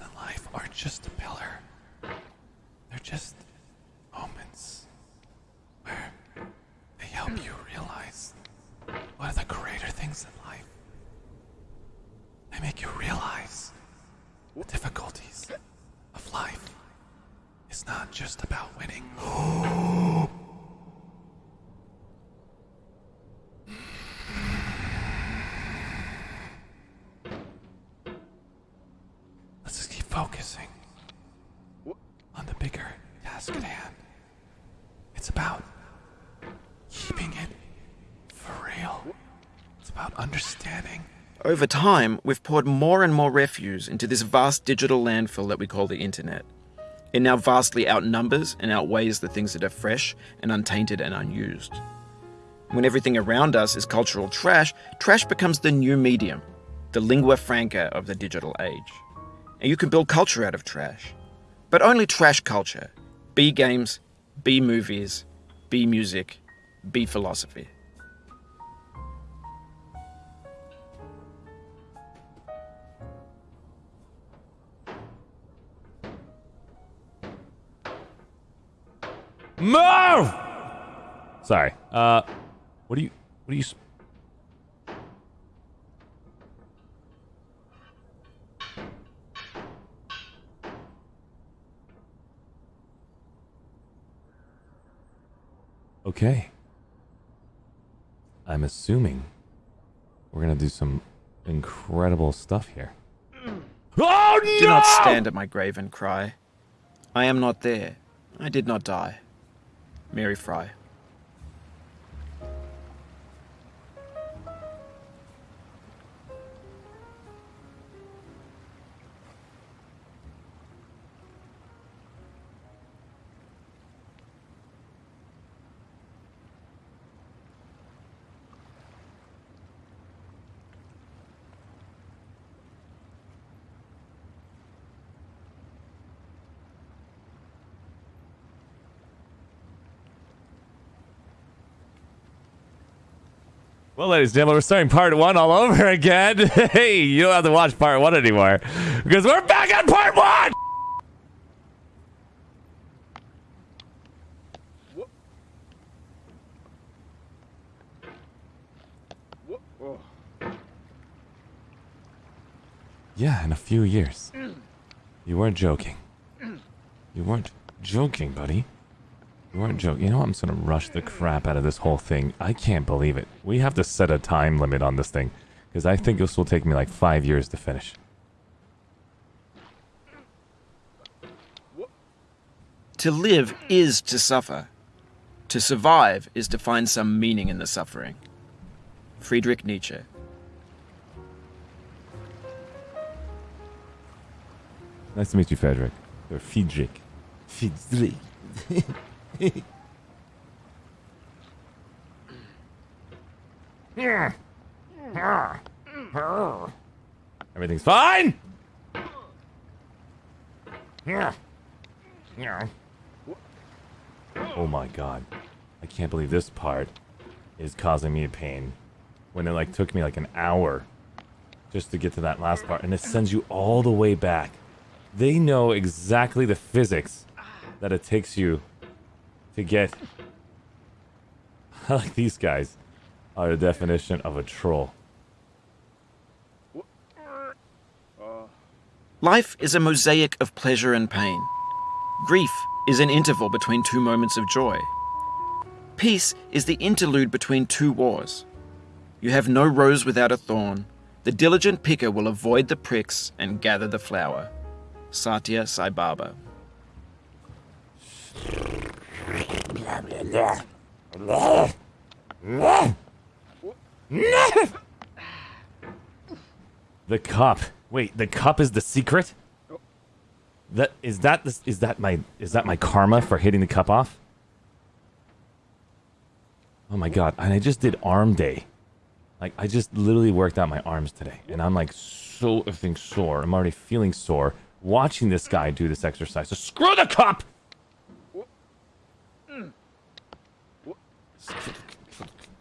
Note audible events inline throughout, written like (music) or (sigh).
in life are just a pillar. They're just moments where they help you realize what are the greater things in life. They make you realize the difficulties of life. It's not just about winning. Let's just keep focusing on the bigger task at hand. It's about keeping it for real. It's about understanding Over time, we've poured more and more refuse into this vast digital landfill that we call the internet. It now vastly outnumbers and outweighs the things that are fresh and untainted and unused. When everything around us is cultural trash, trash becomes the new medium, the lingua franca of the digital age. And you can build culture out of trash. But only trash culture. B games, B movies, B music, B philosophy. Move! Sorry. Uh, what do you? What do you? Okay. I'm assuming we're gonna do some incredible stuff here. Mm. Oh no! Do not stand at my grave and cry. I am not there. I did not die. Mary Frye. Well, ladies and gentlemen, we're starting part one all over (laughs) again. hey, you don't have to watch part one anymore because we're back on part one. Yeah, in a few years. You weren't joking. You weren't joking, buddy. You weren't joking. You know what? I'm just gonna rush the crap out of this whole thing. I can't believe it. We have to set a time limit on this thing. Because I think this will take me like five years to finish. To live is to suffer. To survive is to find some meaning in the suffering. Friedrich Nietzsche. Nice to meet you, Frederick. Or Friedrich. Friedrich. (laughs) (laughs) Everything's fine. Oh my god. I can't believe this part is causing me pain. When it like took me like an hour just to get to that last part and it sends you all the way back. They know exactly the physics that it takes you to get (laughs) like these guys are the definition of a troll. Life is a mosaic of pleasure and pain. Grief is an interval between two moments of joy. Peace is the interlude between two wars. You have no rose without a thorn. The diligent picker will avoid the pricks and gather the flower. Satya Sai Baba. The cup. Wait, the cup is the secret? That is that this is that my is that my karma for hitting the cup off? Oh my god, and I just did arm day. Like I just literally worked out my arms today and I'm like so effing sore. I'm already feeling sore watching this guy do this exercise. So screw the cup.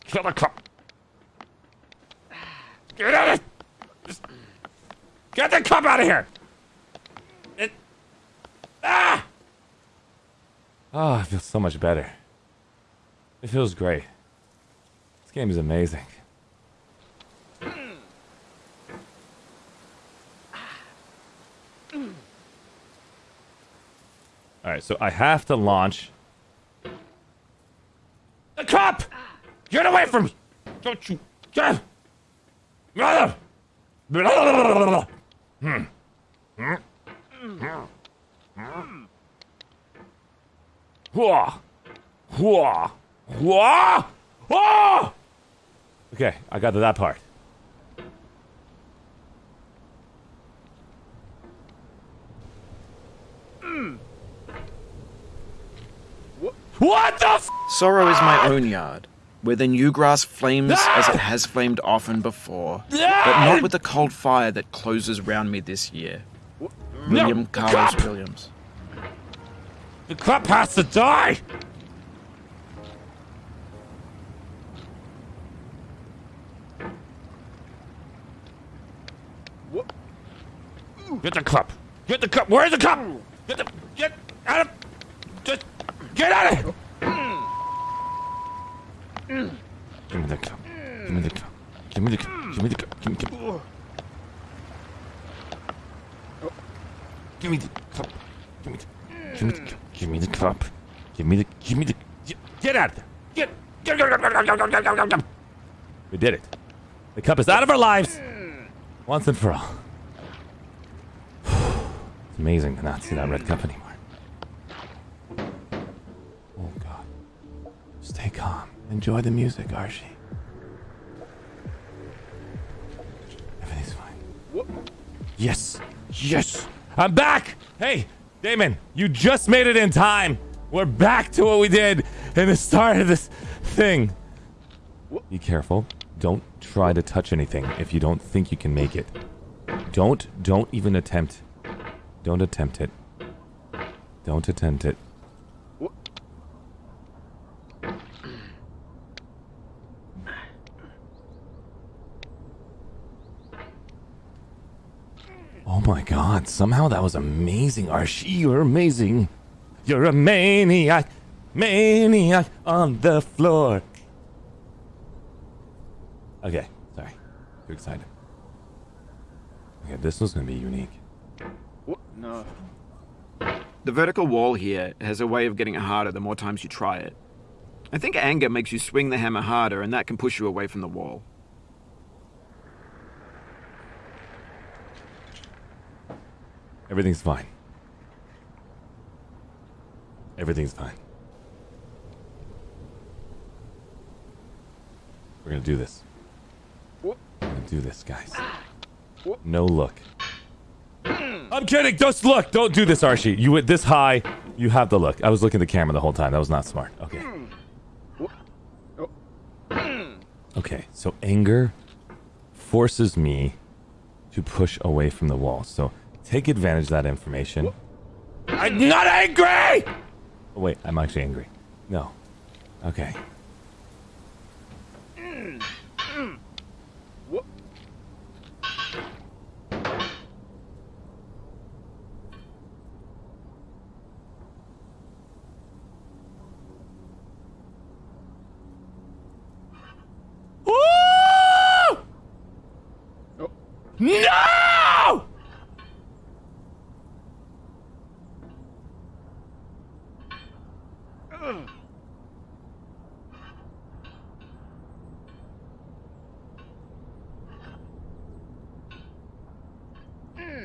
Kill the cup. Get out of Get the cup out of here! Ah! Oh, I feel so much better. It feels great. This game is amazing. Alright, so I have to launch. Cop! Get away from me! Don't you. Get! Mother! Hmm. Hmm. Hua! Hua! Hua! Ah! Okay, I got to that part. What the f- Sorrow is my own yard, where the new grass flames as it ah! has flamed often before, ah! but not with the cold fire that closes round me this year. William Carlos Cop! Williams. The cup has to die! Get the cup! Get the cup! Where's the cup? Get the get out of just get out of here! Give me the cup. Give me the cup. Give me the cup. Give me the cup. Give me the cup. Give me the cup. Give me the Give me the Give me the cup. Give me the Give me the Get out of there. Get We did it. The cup is out of our lives. Once and for all. It's amazing to not see that red cup anymore. Oh god. Stay calm. Enjoy the music, Archie. Everything's fine. Yes. Yes. I'm back. Hey, Damon, you just made it in time. We're back to what we did in the start of this thing. Be careful. Don't try to touch anything if you don't think you can make it. Don't, don't even attempt. Don't attempt it. Don't attempt it. Oh my god, somehow that was amazing, Archie. You're amazing. You're a maniac. Maniac on the floor. Okay, sorry. Too excited. Okay, this was gonna be unique. What? No. The vertical wall here has a way of getting harder the more times you try it. I think anger makes you swing the hammer harder, and that can push you away from the wall. Everything's fine. Everything's fine. We're gonna do this. We're gonna do this, guys. No look. I'm kidding. Just look. Don't do this, Archie. You went this high. You have the look. I was looking at the camera the whole time. That was not smart. Okay. Okay. So anger forces me to push away from the wall. So take advantage of that information. I'm not angry. Oh, wait, I'm actually angry. No. Okay. Woo!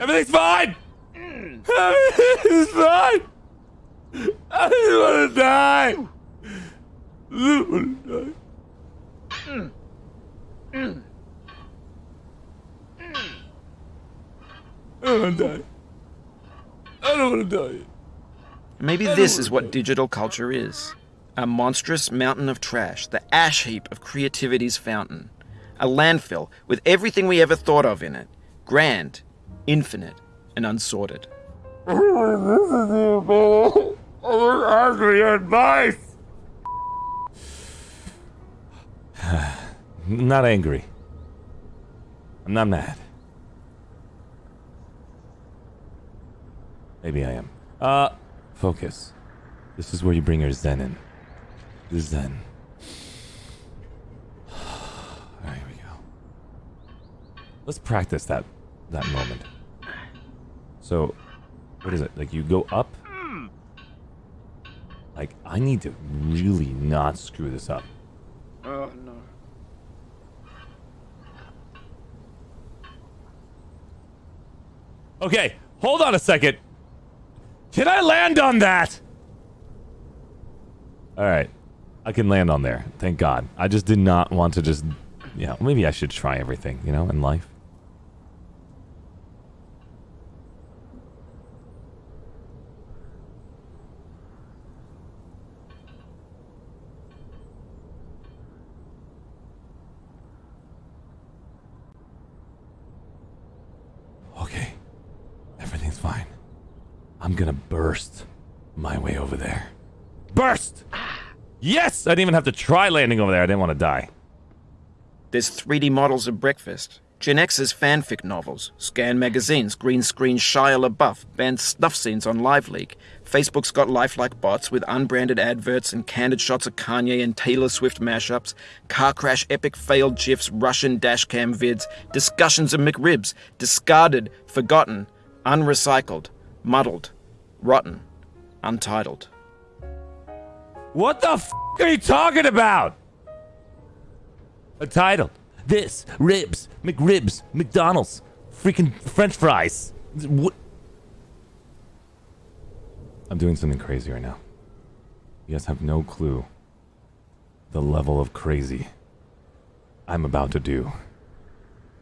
Everything's fine. Everything's fine. I just want to die. I just want to die. I don't want to die. I don't want to die. Maybe this is what digital culture is a monstrous mountain of trash, the ash heap of creativity's fountain. A landfill with everything we ever thought of in it grand, infinite, and unsorted. I was (sighs) ask for your advice. not angry. I'm not mad. Maybe I am. Uh, focus. This is where you bring your zen in. The zen. (sighs) Alright, here we go. Let's practice that that moment. So, what is it? Like you go up? Like I need to really not screw this up. Oh no. Okay, hold on a second. Can I land on that? Alright. I can land on there. Thank God. I just did not want to just... Yeah, maybe I should try everything, you know, in life. Okay. Everything's fine. I'm gonna burst my way over there. Burst! Yes! I didn't even have to try landing over there. I didn't want to die. There's 3D models of breakfast. Gen X's fanfic novels, scan magazines, green screen Shia LaBeouf, banned snuff scenes on LiveLeak. Facebook's got lifelike bots with unbranded adverts and candid shots of Kanye and Taylor Swift mashups, car crash epic failed GIFs, Russian dashcam vids, discussions of McRibs, discarded, forgotten, unrecycled, muddled, rotten, untitled. What the f are you talking about? A title. This, ribs, McRibs, McDonald's, freaking French fries. What? I'm doing something crazy right now. You guys have no clue the level of crazy I'm about to do.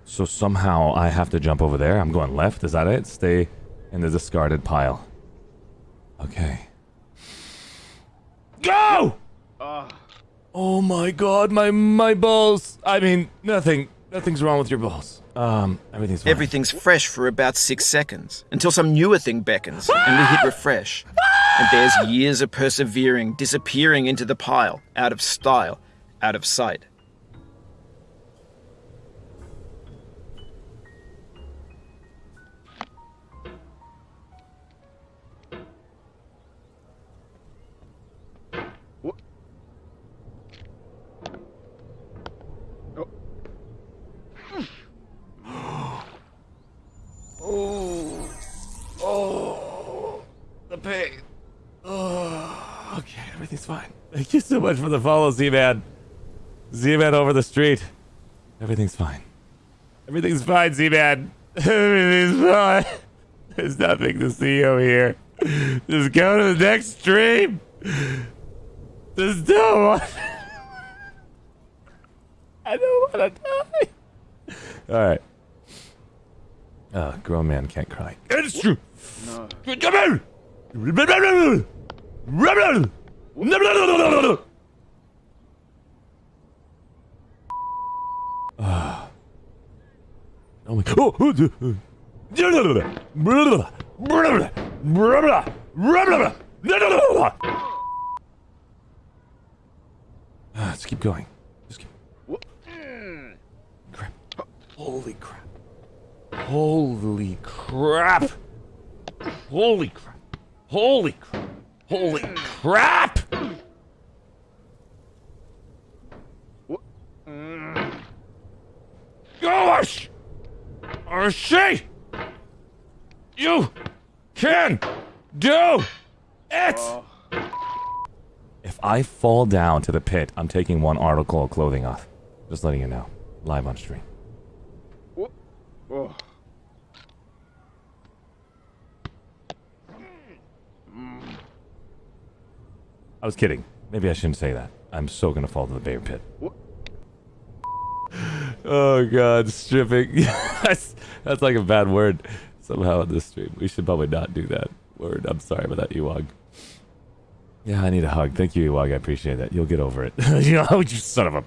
So somehow I have to jump over there. I'm going left. Is that it? Stay in the discarded pile. Okay. Go! Oh my god, my my balls. I mean, nothing nothing's wrong with your balls. Um, everything's fine. Everything's fresh for about six seconds until some newer thing beckons and we hit refresh. And there's years of persevering disappearing into the pile, out of style, out of sight. Thank you so much for the follow, Z-Man. Z-Man over the street. Everything's fine. Everything's fine, Z-Man. (laughs) Everything's fine. There's nothing to see over here. Just go to the next stream. Just don't want... I don't want to die. All right. Uh, grown man can't cry. It's true. No. Here. Ah. Oh my god. Let's keep going. Just keep. Crap. Holy crap. Holy crap. Holy crap. Holy crap. Holy crap. Gosh! Or she! You can do it! Uh. If I fall down to the pit, I'm taking one article of clothing off. Just letting you know. Live on stream. I was kidding. Maybe I shouldn't say that. I'm so gonna fall to the bear pit. Oh god, stripping. (laughs) that's, that's like a bad word somehow in this stream. We should probably not do that word. I'm sorry about that, Ewag. Yeah, I need a hug. Thank you, Ewag. I appreciate that. You'll get over it. (laughs) you (laughs) you son of a...